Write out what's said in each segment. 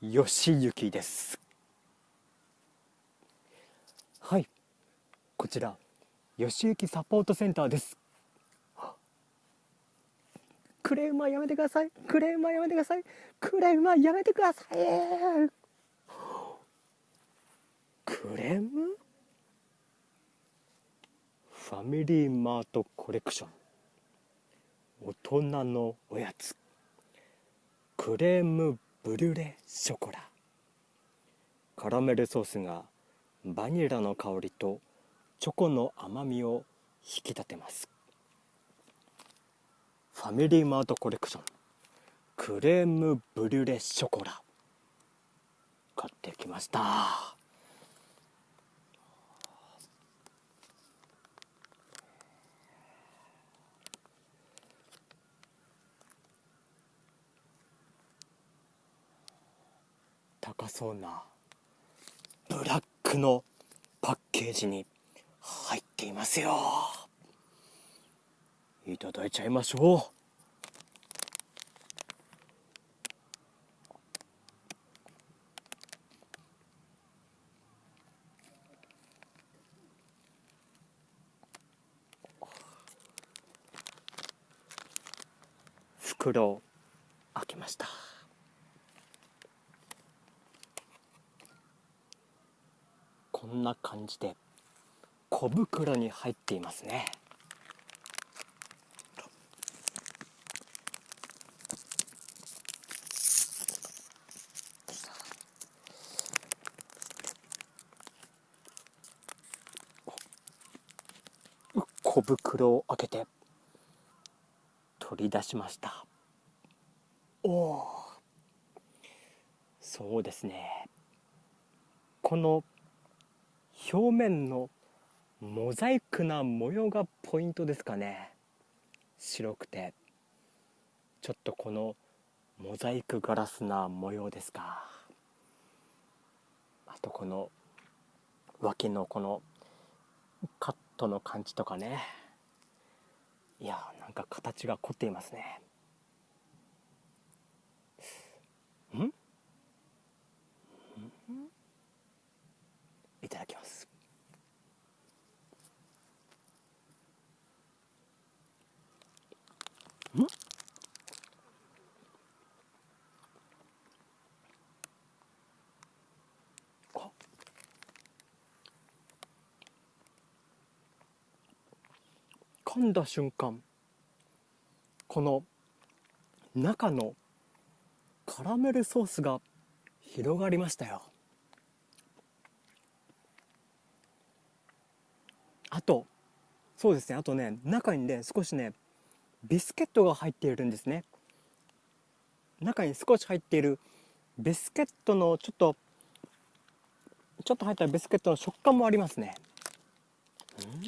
よしゆきです。はい。こちらよしゆきサポートセンターです。クレームはやめてください。クレームはやめてください。クレームはやめてください。クレーム？ファミリーマートコレクション。大人のおやつ。クレームブリュレショコラ。カラメルソースがバニラの香りとチョコの甘みを引き立てます。ファミリーマートコレクション。クレームブリュレショコラ。買ってきました。高そうなブラックのパッケージに入っていますよ。いただいちゃいましょう。袋を開けましたこんな感じで小袋に入っていますね。小袋を開けて取り出しました。おおそうですね。この表面のモザイクな模様がポイントですかね。白くて。ちょっとこのモザイクガラスな模様ですか。あとこの脇のこのカットの感じとかね。いやなんか形が凝っていますね。ん？いただきます。ん？噛んだ瞬間この中のカラメルソースが広がりましたよ。あとそうですね。あとね中にね少しねビスケットが入っているんですね。中に少し入っているビスケットのちょっとちょっと入ったビスケットの食感もありますね。うん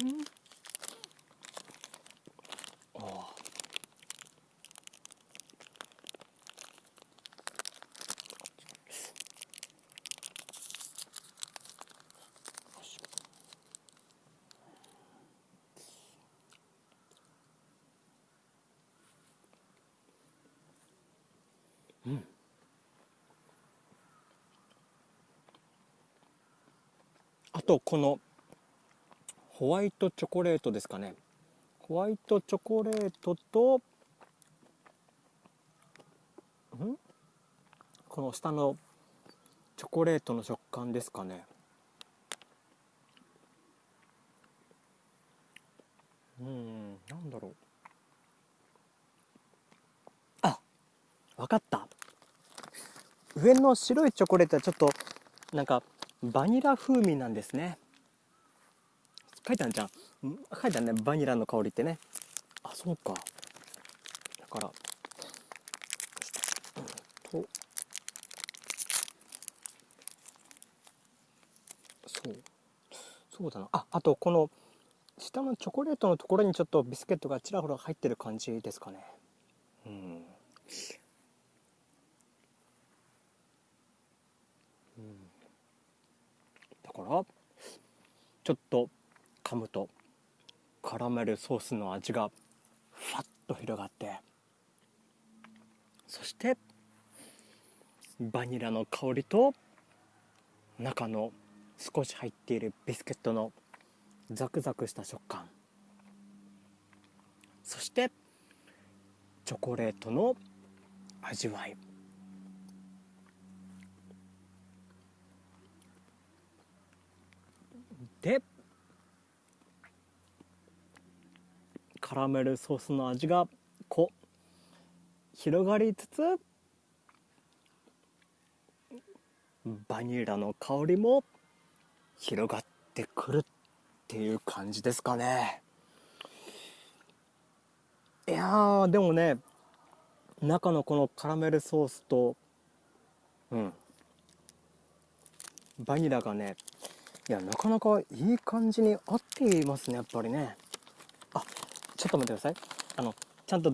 うん。あとこのホワイトチョコレートですかね。ホワイトチョコレートとん？この下のチョコレートの食感ですかね。うんなんだろう。あわかった。上の白いチョコレートはちょっとなんかバニラ風味なんですね。書いてあるじゃん。書いてあるね。バニラの香りってね。あそうか。だから。と。そう。そうだな。ああとこの下のチョコレートのところにちょっとビスケットがちらほら入ってる感じですかね。うんだからちょっと噛むとカラメルソースの味がファッと広がってそしてバニラの香りと中の少し入っているビスケットのザクザクした食感。そしてチョコレートの味わい。でカラメルソースの味がこう広がりつつバニラの香りも広がってくるっていう感じですかね。いやでもね中のこのカラメルソースとうんバニラがねいやなかなかいい感じに合っていますねやっぱりね。あちょっと待ってください。あのちゃんと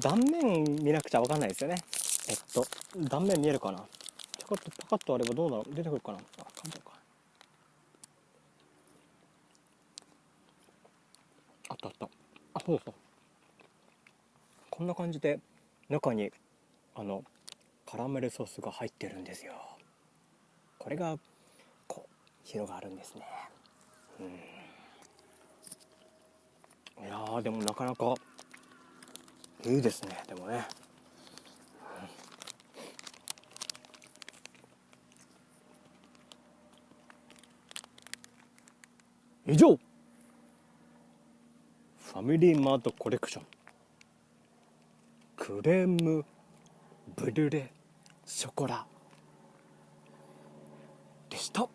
断面見なくちゃ分かんないですよね。えっと断面見えるかな？ちょこっとパカッとあればどうだろう？出てくるかな？あ簡単か。あったあった。あそうそう。こんな感じで中にあのカラメルソースが入ってるんですよ。これが広がるんですね。うん。いやでもなかなかいいですねでもね、以上。ファミリーマートコレクション。クレームブリュレショコラ。でした。